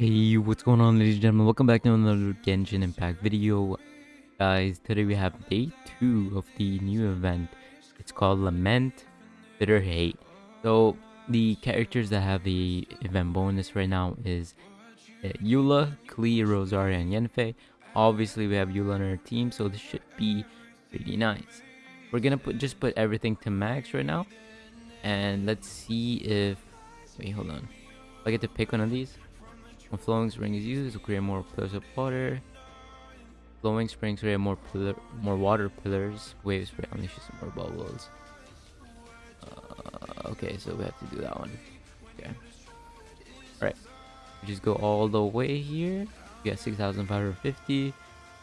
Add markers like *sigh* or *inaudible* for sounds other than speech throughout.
Hey, what's going on ladies and gentlemen? Welcome back to another Genshin Impact video. Guys, today we have day 2 of the new event. It's called Lament, Bitter Hate. So, the characters that have the event bonus right now is uh, Eula, Klee, Rosaria, and Yanfei. Obviously, we have Eula on our team, so this should be pretty nice. We're gonna put just put everything to max right now. And let's see if... Wait, hold on. I get to pick one of these. When flowing spring is used, to create more pillars of water. Flowing springs create more pillar, more water pillars. Wave spray unleashes more bubbles. Uh, okay, so we have to do that one. Okay. Alright. Just go all the way here. We got 6,550.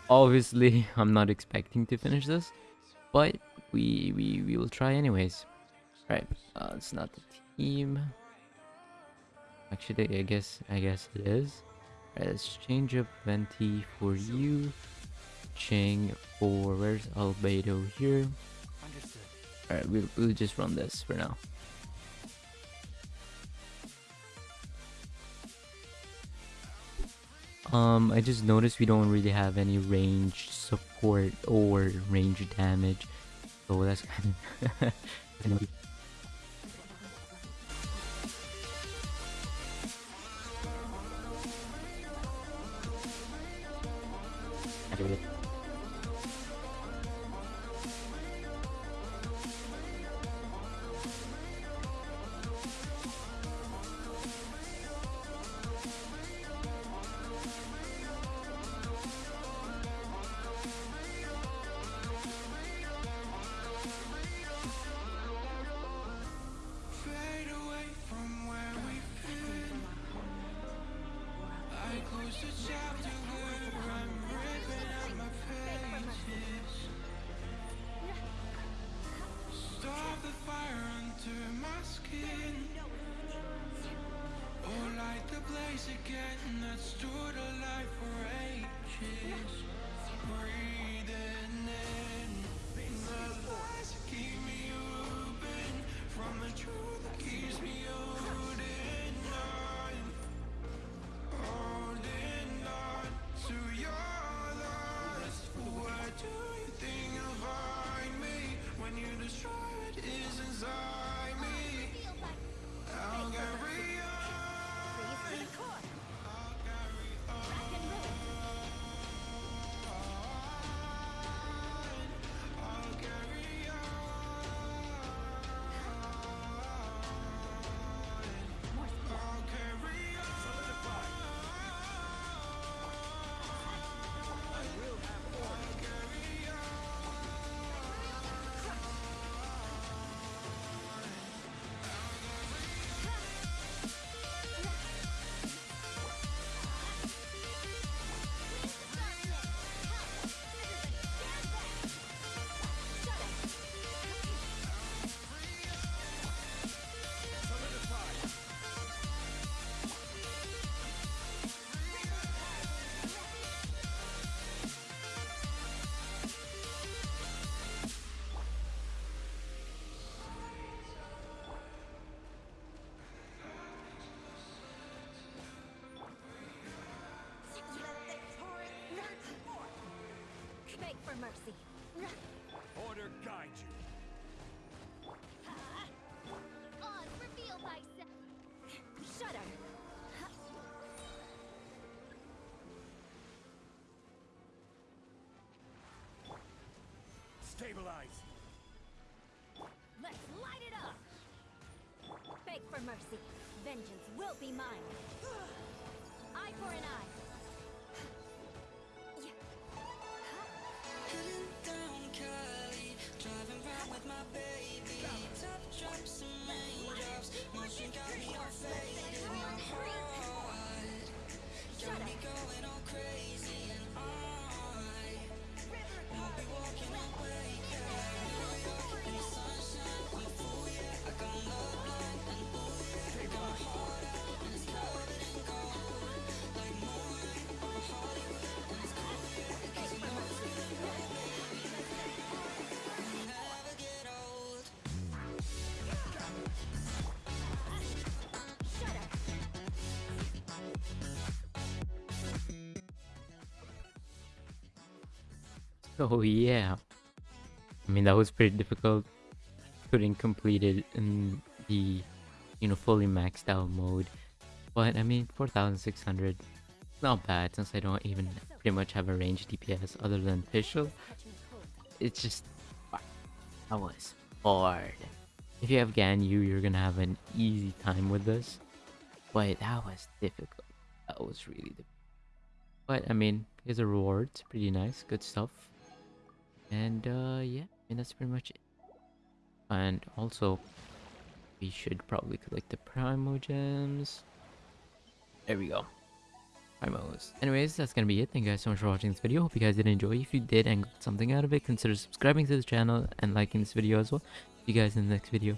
Obviously, *laughs* I'm not expecting to finish this. But we we, we will try anyways. Alright, uh, it's not the team. Actually, I guess I guess it is. Right, let's change up Venti for you. Ching for where's Albedo here? Understood. Alright, we'll, we'll just run this for now. Um, I just noticed we don't really have any range support or range damage, so that's *laughs* kind of Fade away from where we've been. I close the chapter blaze again that stood alive mercy. Order guide you. Ah, on, reveal thyself. Shudder. Stabilize. Let's light it up. Beg for mercy. Vengeance will be mine. Eye for an eye. With my baby. Top drops and raindrops, motion got me all faded. My heart got me going all crazy, *laughs* Oh yeah. I mean that was pretty difficult. Couldn't complete it in the you know fully maxed out mode. But I mean 4600 not bad since I don't even pretty much have a range DPS other than Fischl. It's just that was hard. If you have Ganyu, you're gonna have an easy time with this. But that was difficult. That was really difficult. But I mean, here's a reward. Pretty nice, good stuff. And uh yeah, I mean that's pretty much it. And also we should probably collect the Primogems. There we go. Primos. Anyways, that's gonna be it. Thank you guys so much for watching this video. Hope you guys did enjoy. If you did and got something out of it, consider subscribing to the channel and liking this video as well. See you guys in the next video.